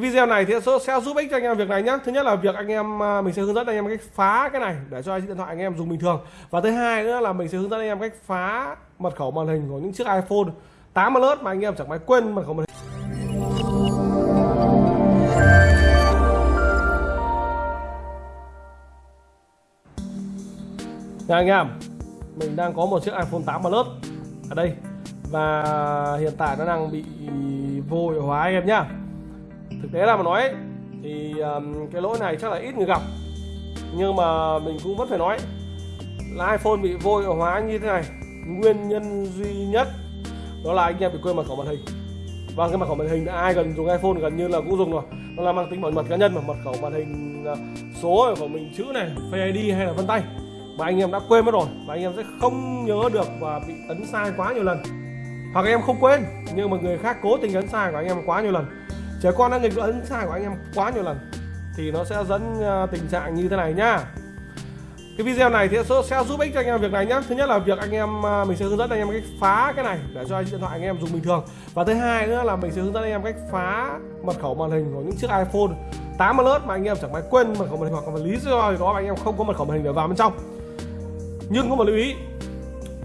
cái video này thì sẽ giúp ích cho anh em việc này nhé thứ nhất là việc anh em à, mình sẽ hướng dẫn anh em cách phá cái này để cho điện thoại anh em dùng bình thường. Và thứ hai nữa là mình sẽ hướng dẫn anh em cách phá mật khẩu màn hình của những chiếc iPhone 8 Plus mà anh em chẳng may quên mật khẩu màn hình. Nha anh em, Mình đang có một chiếc iPhone 8 Plus Ở đây. Và hiện tại nó đang bị vô hiệu hóa anh em nhá thực tế là mà nói thì um, cái lỗi này chắc là ít người gặp. Nhưng mà mình cũng vẫn phải nói là iPhone bị vô hiệu hóa như thế này. Nguyên nhân duy nhất đó là anh em bị quên mật khẩu màn hình. Và cái mật khẩu màn hình ai gần dùng iPhone gần như là cũng dùng rồi. Nó là mang tính bảo mật cá nhân mà mật khẩu màn hình ờ, số của mình chữ này Face ID hay là vân tay. Mà anh em đã quên mất rồi và anh em sẽ không nhớ được và bị ấn sai quá nhiều lần. Hoặc anh em không quên nhưng mà người khác cố tình ấn sai của anh em quá nhiều lần trẻ con đã nghịch ấn sai của anh em quá nhiều lần, thì nó sẽ dẫn ờ, tình trạng như thế này nhá. Cái video này thì sẽ giúp ích cho anh em việc này nhé thứ nhất là việc anh em ờ, mình sẽ hướng dẫn anh em cách phá cái này để cho điện thoại anh em dùng bình thường. Và thứ hai nữa là mình sẽ hướng dẫn anh em cách phá mật khẩu màn hình của những chiếc iPhone 8 Plus mà anh em chẳng may quên mật khẩu màn hình hoặc là lý do gì đó mà anh em không có mật khẩu màn hình để vào bên trong. Nhưng có một lưu ý,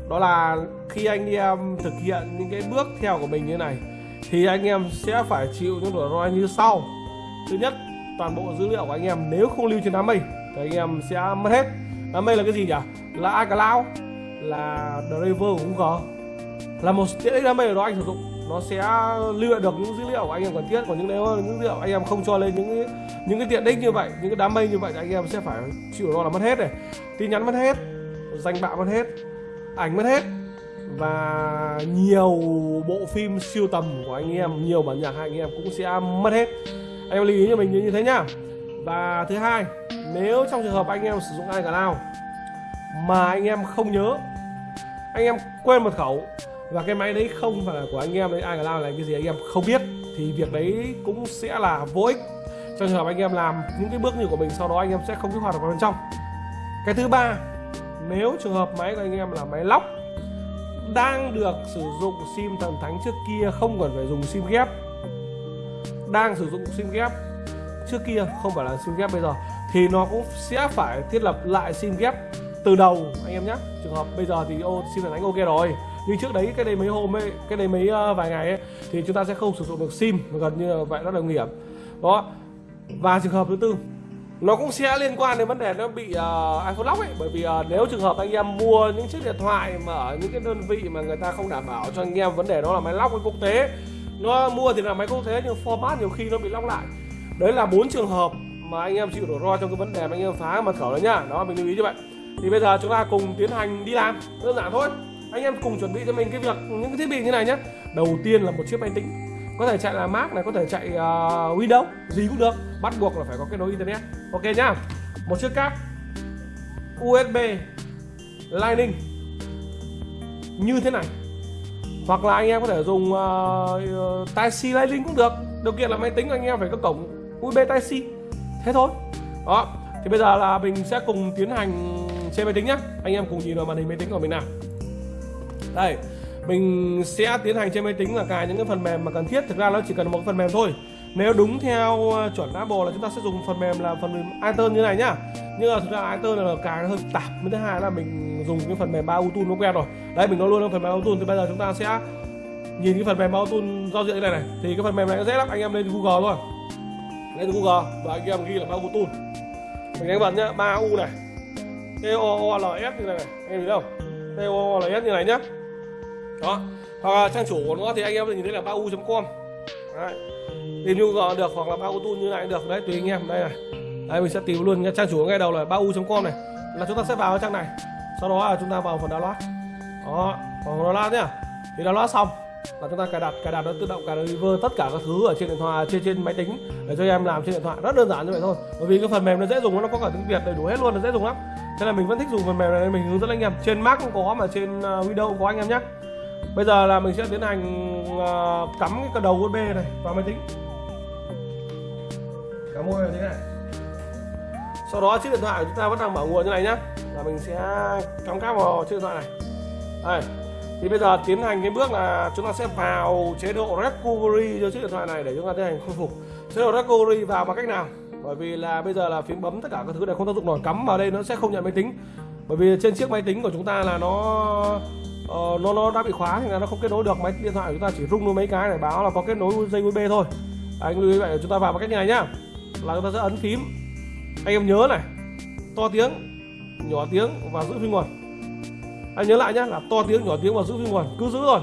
đó là khi anh em thực hiện những cái bước theo của mình như này thì anh em sẽ phải chịu những rủi ro như sau. Thứ nhất, toàn bộ dữ liệu của anh em nếu không lưu trên đám mây thì anh em sẽ mất hết. Đám mây là cái gì nhỉ? Là iCloud, là driver của Google. Là một tiện ích đám mây đó anh sử dụng. Nó sẽ lưu lại được những dữ liệu của anh em cần thiết. Còn những nếu những dữ liệu anh em không cho lên những những cái tiện ích như vậy, những cái đám mây như vậy thì anh em sẽ phải chịu rủi ro là mất hết này. Tin nhắn mất hết, danh bạ mất hết, ảnh mất hết và nhiều bộ phim siêu tầm của anh em, nhiều bản nhạc hai anh em cũng sẽ mất hết. Anh em lưu ý cho mình như thế nhá. Và thứ hai, nếu trong trường hợp anh em sử dụng ai cả nào mà anh em không nhớ, anh em quên mật khẩu và cái máy đấy không phải là của anh em đấy, ai cả nào là cái gì anh em không biết, thì việc đấy cũng sẽ là vô ích trong trường hợp anh em làm những cái bước như của mình, sau đó anh em sẽ không kích hoạt được vào bên trong. Cái thứ ba, nếu trường hợp máy của anh em là máy lóc đang được sử dụng sim thần thánh trước kia không cần phải dùng sim ghép. Đang sử dụng sim ghép trước kia không phải là sim ghép bây giờ thì nó cũng sẽ phải thiết lập lại sim ghép từ đầu anh em nhé. Trường hợp bây giờ thì ô sim thần thánh ok rồi nhưng trước đấy cái đây mấy hôm ấy cái đây mấy uh, vài ngày ấy thì chúng ta sẽ không sử dụng được sim gần như là vậy rất là nguy hiểm. Đó. Và trường hợp thứ tư nó cũng sẽ liên quan đến vấn đề nó bị uh, iPhone lock ấy. Bởi vì uh, nếu trường hợp anh em mua những chiếc điện thoại mà ở những cái đơn vị mà người ta không đảm bảo cho anh em vấn đề đó là máy lock với quốc tế. Nó mua thì là máy quốc tế nhưng format nhiều khi nó bị lock lại. Đấy là bốn trường hợp mà anh em chịu rủi ro trong cái vấn đề mà anh em phá mật khẩu đấy nhá đó mình lưu ý như vậy thì bây giờ chúng ta cùng tiến hành đi làm. Đơn giản thôi. Anh em cùng chuẩn bị cho mình cái việc những cái thiết bị như này nhé. Đầu tiên là một chiếc máy tính có thể chạy là Mac này có thể chạy uh, Windows gì cũng được. Bắt buộc là phải có kết nối internet. Ok nhá. Một chiếc cáp USB Lightning. Như thế này. Hoặc là anh em có thể dùng à, uh, Type-C Lightning cũng được. Điều kiện là máy tính anh em phải có cổng USB Type-C thế thôi. Đó. Thì bây giờ là mình sẽ cùng tiến hành trên máy tính nhé anh em cùng nhìn vào màn hình máy tính của mình nào. Đây mình sẽ tiến hành trên máy tính là cài những cái phần mềm mà cần thiết. Thực ra nó chỉ cần một phần mềm thôi. Nếu đúng theo ờ, chuẩn Apple là chúng ta sẽ dùng phần mềm là phần mềm iTunes như này nhá. Nhưng mà thực ra iTunes là cài nó hơi tạp. Với thứ hai là mình dùng cái phần mềm ba Auto nó quen rồi. Đấy, mình nói luôn là phần mềm Auto. Thì bây giờ chúng ta sẽ nhìn cái phần mềm Auto giao diện như này này. Thì cái phần mềm này nó dễ lắm. Anh em lên Google thôi lên Google. Và anh em ghi là ba Auto mình đánh bật nhá. ba U này. T O O L S như này này. Anh em thấy không? T O O L S như này nhá đó. Hoặc là trang chủ của nó thì anh em nhìn thấy là ba u.com tìm nhu gọi được hoặc là ba u như này được. Đấy, tùy anh em. Đây này. Đây mình sẽ tìm luôn trang chủ ngay đầu là ba u.com này. Là chúng ta sẽ vào trang này. Sau đó là chúng ta vào phần download. Đó. Vào phần download nhá. Thì download xong là chúng ta cài đặt cài đặt nó tự động cài driver tất cả các thứ ở trên điện thoại, trên trên máy tính để cho em làm trên điện thoại. Rất đơn giản như vậy thôi. Bởi vì cái phần mềm nó dễ dùng, nó có cả tiếng việt đầy đủ hết luôn là dễ dùng lắm. Thế là mình vẫn thích dùng phần mềm này, mình hướng dẫn anh em. Trên mac cũng có mà, trên ờ, windows cũng có anh em nhé bây giờ là mình sẽ tiến hành ờ, cắm cái đầu USB này vào máy tính. Cắm USB thế này. Sau đó chiếc điện thoại của chúng ta vẫn đang mở nguồn như này nhá. Là mình sẽ cắm cáp vào chiếc điện thoại này. Đây. Thì bây giờ tiến hành cái bước là chúng ta sẽ vào chế độ recovery cho chiếc điện thoại này để chúng ta tiến hành khôi phục. Chế độ recovery vào bằng cách nào? Bởi vì là bây giờ là phím bấm tất cả các thứ này không tác dụng nổi cắm vào đây nó sẽ không nhận máy tính. Bởi vì trên chiếc máy tính của chúng ta là nó uh, nó nó đã bị khóa thì là nó không kết nối được. Máy điện thoại của chúng ta chỉ rung luôn mấy cái để báo là có kết nối dây USB thôi. Anh lưu ý vậy chúng ta vào bằng cách này nhá. Là chúng ta sẽ ấn phím. Anh em nhớ này to tiếng nhỏ tiếng và giữ phím nguồn. Anh nhớ lại nhá là to tiếng nhỏ tiếng và giữ phím nguồn. Cứ giữ rồi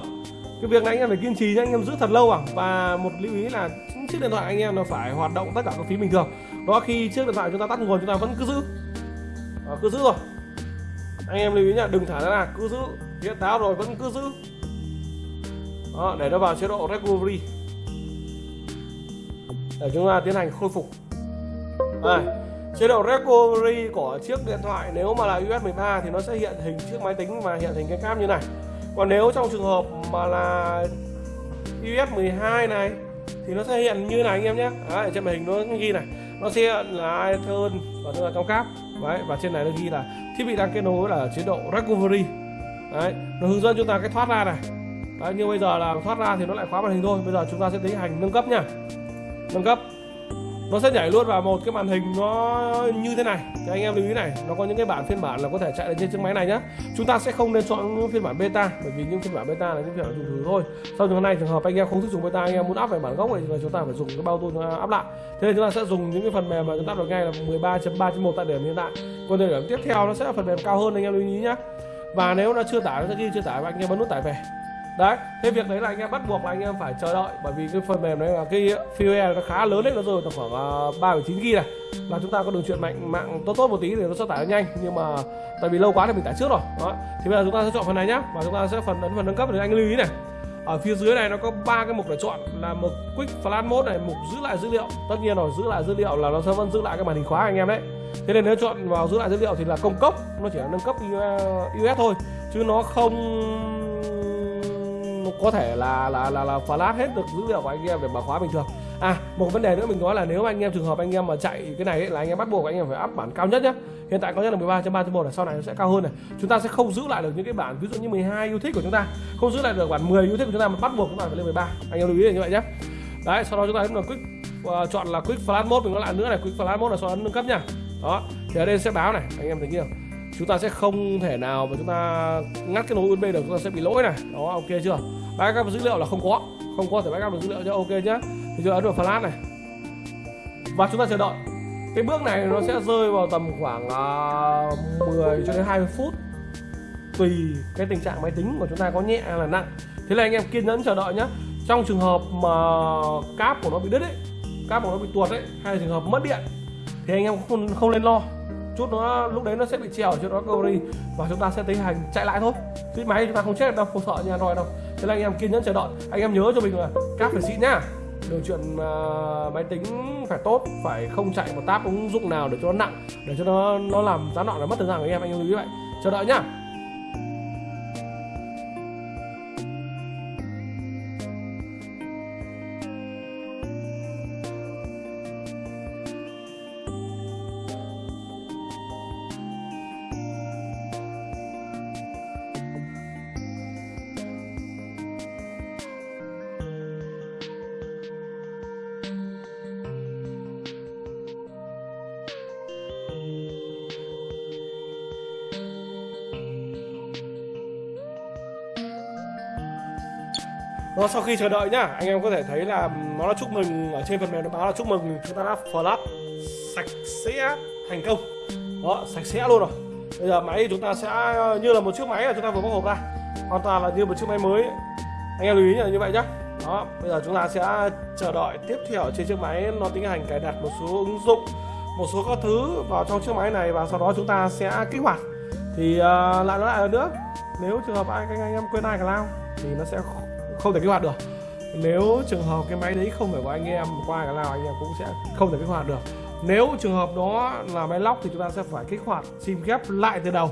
cái việc này anh em phải kiên trì nhá anh em giữ thật lâu à. Và một lưu ý là chiếc điện thoại anh em nó phải hoạt động tất cả các phím bình thường. Đó khi chiếc điện thoại chúng ta tắt nguồn chúng ta vẫn cứ giữ. À, cứ giữ rồi anh em lưu ý nhá đừng thả ra là cứ giữ hiện táo rồi vẫn cứ giữ. Đó, để nó vào chế độ recovery. Để chúng ta tiến hành khôi phục. Đây chế độ recovery của chiếc điện thoại nếu mà là US 13 thì nó sẽ hiện hình chiếc máy tính và hiện hình cái cáp như này. Còn nếu trong trường hợp mà là US 12 này thì nó sẽ hiện như này anh em nhé. Đấy, trên màn hình nó ghi này. Nó sẽ hiện là iPhone và nó là trong cáp. Đấy, và trên này nó ghi là thiết bị đang kết nối là chế độ recovery. Đấy, nó hướng dẫn chúng ta cái thoát ra này. Đấy, như bây giờ là thoát ra thì nó lại khóa màn hình thôi. Bây giờ chúng ta sẽ tiến hành nâng cấp nha nâng cấp. Nó sẽ nhảy luôn vào một cái màn hình nó như thế này. Thì anh em lưu ý này nó có những cái bản phiên bản là có thể chạy lên trên chiếc máy này nhá. Chúng ta sẽ không nên chọn những phiên bản beta bởi vì những phiên bản beta là những phiên bản dùng thử thôi. Sau trường hợp này trường hợp anh em không thích dùng beta anh em muốn áp về bản gốc thì chúng ta phải dùng cái bao tool áp uh, lại. Thế nên chúng ta sẽ dùng những cái phần mềm mà chúng ta được ngay là 13.3.1 tại điểm hiện tại. Còn thời điểm tiếp theo nó sẽ là phần mềm cao hơn anh em lưu ý nhá và nếu nó chưa tải, nó sẽ ghi chưa tải và anh em bấm nút tải về. Đấy, cái việc đấy là anh em bắt buộc là anh em phải chờ đợi, bởi vì cái phần mềm đấy là cái file nó khá lớn đấy nó rơi tầm khoảng à, ba chín gb này. Là chúng ta có đường truyền mạnh, mạng tốt tốt một tí thì nó sẽ tải nhanh, nhưng mà tại vì lâu quá thì mình tải trước rồi. Đó, thì bây giờ chúng ta sẽ chọn phần này nhá, và chúng ta sẽ phần ấn phần nâng cấp thì anh lưu ý này. Ở phía dưới này nó có ba cái mục để chọn, là mục quick flash mode này, mục giữ lại dữ liệu. Tất nhiên rồi, giữ lại dữ liệu là nó sẽ vẫn giữ lại cái màn hình khóa anh em đấy thế nên nếu chọn vào giữ lại dữ liệu thì là công cốc nó chỉ là nâng cấp us thôi chứ nó không có thể là là là là flash hết được dữ liệu của anh em để mà khóa bình thường. À một vấn đề nữa mình nói là nếu anh em trường hợp anh em mà chạy cái này ấy, là anh em bắt buộc anh em phải áp bản cao nhất nhé hiện tại có nhất là 13.3.1 là sau này nó sẽ cao hơn này. Chúng ta sẽ không giữ lại được những cái bản ví dụ như 12 yêu thích của chúng ta không giữ lại được bản 10 yêu thích của chúng ta mà bắt buộc chúng ta phải lên 13 anh em lưu ý là như vậy nhé đấy sau đó chúng ta ấn vào quick uh, chọn là quick flash mode mình nói lại nữa này quick flash mode là sau đó nâng cấp nha đó thì ở đây sẽ báo này anh em thấy chưa? Chúng ta sẽ không thể nào mà chúng ta ngắt cái nối USB được chúng ta sẽ bị lỗi này. Đó ok chưa? Backup dữ liệu là không có không có thể backup được dữ liệu cho ok nhá. Thì chúng ta ấn vào flash này. Và chúng ta chờ đợi. Cái bước này nó sẽ rơi vào tầm khoảng à, uh, 10 cho đến 20 phút. Tùy cái tình trạng máy tính của chúng ta có nhẹ hay là nặng. Thế là anh em kiên nhẫn chờ đợi nhá. Trong trường hợp mà cáp của nó bị đứt ấy cáp của nó bị tuột ấy hay là trường hợp mất điện thì anh em không không nên lo. Chút nó lúc đấy nó sẽ bị trèo cho nó recovery và chúng ta sẽ tiến hành chạy lại thôi. Cái máy chúng ta không chết đâu không sợ như android đâu. Thế là anh em kiên nhẫn chờ đợi. Anh em nhớ cho mình là cáp phải xịn nhá. Đường chuyện uh, máy tính phải tốt phải không chạy một tab ứng dụng nào để cho nó nặng để cho nó nó làm gián đoạn là mất thời gian của anh em. Anh em lưu ý vậy. Chờ đợi nhá. Nó sau khi chờ đợi nhá anh em có thể thấy là nó đã chúc mừng ở trên phần mềm nó báo là chúc mừng chúng ta đã flash. Sạch sẽ thành công. Đó sạch sẽ luôn rồi. Bây giờ máy chúng ta sẽ như là một chiếc máy là chúng ta vừa bóc hộp ra. Hoàn toàn là như một chiếc máy mới. Anh em lưu ý là như vậy nhá. Đó bây giờ chúng ta sẽ chờ đợi tiếp theo trên chiếc máy nó tiến hành cài đặt một số ứng dụng một số các thứ vào trong chiếc máy này và sau đó chúng ta sẽ kích hoạt. Thì uh, lại nó lại nữa nếu trường hợp anh anh, anh em quên ai cả lao thì nó sẽ không thể kích hoạt được. Nếu trường hợp cái máy đấy không phải của anh em, qua cái nào anh em cũng sẽ không thể kích hoạt được. Nếu trường hợp đó là máy lóc thì chúng ta sẽ phải kích hoạt sim ghép lại từ đầu.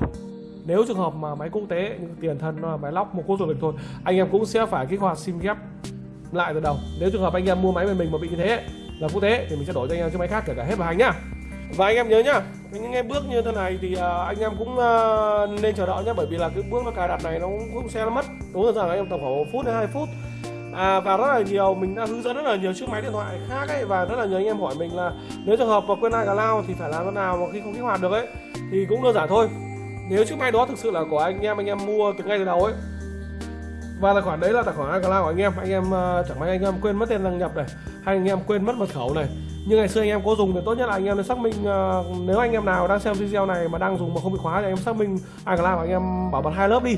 Nếu trường hợp mà máy quốc tế nhưng tiền thân là máy lóc, một quốc du lịch thôi, anh em cũng sẽ phải kích hoạt sim ghép lại từ đầu. Nếu trường hợp anh em mua máy bên mình mà bị như thế, là quốc tế, thì mình sẽ đổi cho anh em chiếc máy khác kể cả hết bảo hành nhá và anh em nhớ nhá những cái bước như thế này thì uh, anh em cũng uh, nên chờ đợi nhé bởi vì là cái bước nó cài đặt này nó cũng, cũng sẽ mất đúng rồi rằng anh em tầm khoảng một phút đến hai phút. À, và rất là nhiều mình đã hướng dẫn rất là nhiều chiếc máy điện thoại khác ấy và rất là nhiều anh em hỏi mình là nếu trường hợp mà quên lao thì phải làm thế nào mà khi không kích hoạt được ấy thì cũng đơn giản thôi. Nếu chiếc máy đó thực sự là của anh em anh em mua từ ngay từ đầu ấy và tài khoản đấy là tài khoản iCloud của anh em anh em uh, chẳng may anh em quên mất tên đăng nhập này hay anh em quên mất mật khẩu này nhưng ngày xưa anh em có dùng thì tốt nhất là anh em nên xác minh uh, nếu anh em nào đang xem video này mà đang dùng mà không bị khóa thì anh em xác minh iCloud làm anh em bảo mật hai lớp đi.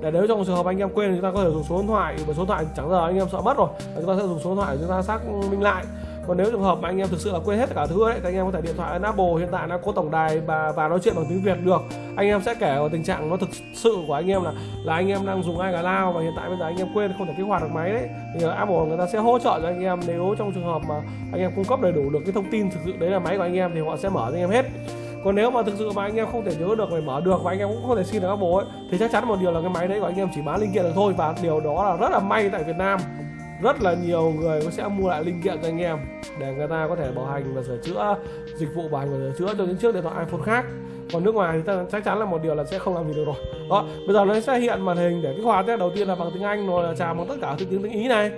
Để nếu trong trường hợp anh em quên thì chúng ta có thể dùng số điện thoại bởi số điện thoại chẳng giờ anh em sợ mất rồi. Chúng ta sẽ dùng số điện thoại để chúng ta xác minh lại còn nếu trường hợp mà anh em thực sự là quên hết tất cả thứ đấy thì anh em có thể điện thoại Apple hiện tại nó có tổng đài và và nói chuyện bằng tiếng Việt được anh em sẽ kể vào tình trạng nó thực sự của anh em là là anh em đang dùng ai cả lao và hiện tại bây giờ anh em quên không thể kích hoạt được máy đấy thì Apple người ta sẽ hỗ trợ cho anh em nếu trong trường hợp mà anh em cung cấp đầy đủ được cái thông tin thực sự đấy là máy của anh em thì họ sẽ mở cho anh em hết còn nếu mà thực sự mà anh em không thể nhớ được phải mở được và anh em cũng không thể xin được Apple ấy thì chắc chắn một điều là cái máy đấy của anh em chỉ bán linh kiện được thôi và điều đó là rất là may tại Việt Nam rất là nhiều người sẽ mua lại linh kiện cho anh em để người ta có thể bảo hành và sửa chữa, dịch vụ bảo hành và sửa chữa cho những chiếc điện thoại iPhone khác. Còn nước ngoài thì ta chắc chắn là một điều là sẽ không làm gì được rồi. Đó, bây giờ nó sẽ hiện màn hình để kích hoạt nhé. Đầu tiên là bằng tiếng Anh, rồi là chào bằng tất cả tiếng tiếng Ý này,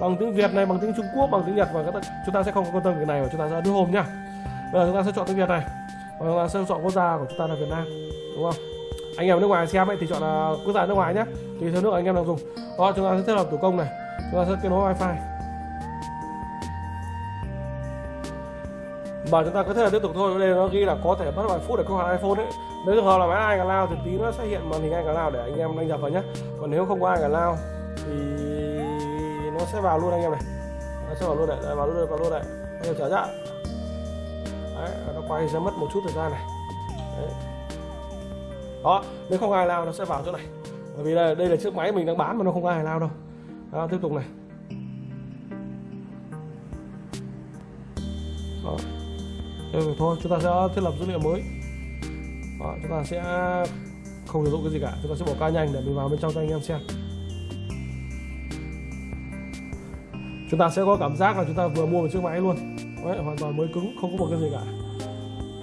bằng tiếng Việt này, bằng tiếng Trung Quốc, bằng tiếng Nhật, và chúng ta sẽ không quan tâm cái này và chúng ta sẽ đưa hôm nhá. Bây giờ chúng ta sẽ chọn tiếng Việt này, và chúng ta sẽ chọn quốc gia của chúng ta là Việt Nam, đúng không? Anh em nước ngoài xem ấy thì chọn là quốc gia nước ngoài nhé tùy theo nước anh em đang dùng. Đó, chúng ta sẽ thiết lập thủ công này chúng ta sẽ kết nối wifi. Và chúng ta có thể là tiếp tục thôi. Đây nó ghi là có thể mất vài phút để kích hoạt iPhone đấy nếu trường hợp là máy ai cả lao thì tí nó sẽ hiện màn hình ai cả lao để anh em đăng nhập vào nhé còn nếu không có ai cả lao thì nó sẽ vào luôn anh em này. Nó sẽ vào luôn này. Đấy, vào luôn đây vào luôn này. Anh em trả ra đấy, nó quay sẽ mất một chút thời gian này. Đấy. đó nếu không ai lao nó sẽ vào chỗ này. Bởi vì đây, đây là chiếc máy mình đang bán mà nó không có ai lao đâu đó, tiếp tục này. Đó. Thế thôi chúng ta sẽ thiết lập dữ liệu mới. Đó, chúng ta sẽ không sử dụng cái gì cả. Chúng ta sẽ bỏ ca nhanh để mình vào bên trong cho anh em xem. Chúng ta sẽ có cảm giác là chúng ta vừa mua một chiếc máy luôn. Đấy, hoàn toàn mới cứng không có một cái gì cả.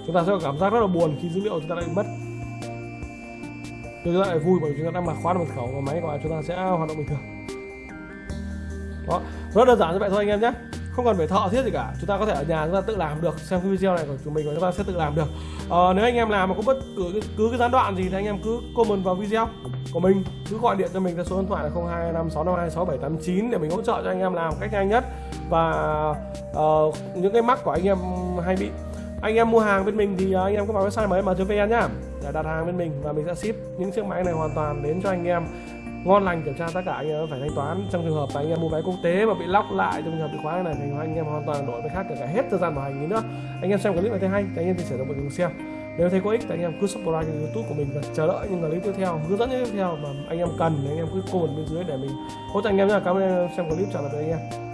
Chúng ta sẽ có cảm giác rất là buồn khi dữ liệu chúng ta lại mất. Nhưng chúng ta lại vui bởi vì chúng ta đang mặc khóa mật khẩu và máy của chúng ta sẽ hoạt động bình thường đó. Rất đơn giản như vậy thôi anh em nhé. Không cần phải thợ thiết gì cả. Chúng ta có thể ở nhà chúng ta tự làm được. Xem cái video này của chúng mình và chúng ta sẽ tự làm được. À, nếu anh em làm mà có bất cứ cứ cái gián đoạn gì thì anh em cứ comment vào video của mình. Cứ gọi điện cho mình theo số điện thoại là 0256526789 để mình hỗ trợ cho anh em làm cách nhanh nhất. Và uh, những cái mắc của anh em hay bị. Anh em mua hàng bên mình thì ờ, anh em có vào website mới mà vn nhá. Để đặt hàng bên mình và mình sẽ ship những chiếc máy này hoàn toàn đến cho anh em ngon lành kiểm tra tất cả anh em phải thanh toán. Trong trường hợp anh em mua vé quốc tế mà bị lóc lại trong trường hợp bị khóa này thì anh em hoàn toàn đổi với khác cả hết thời gian bảo hành nữa. Anh em xem clip này thấy hay thì anh em chia sẻ cho mọi người xem. Nếu thấy có ích thì anh em cứ subscribe kênh youtube của mình và chờ đợi những clip tiếp theo, hướng dẫn tiếp theo mà anh em cần thì anh em cứ comment bên dưới để mình hỗ trợ anh em nha cảm ơn anh em xem clip, chào tạm biệt anh em.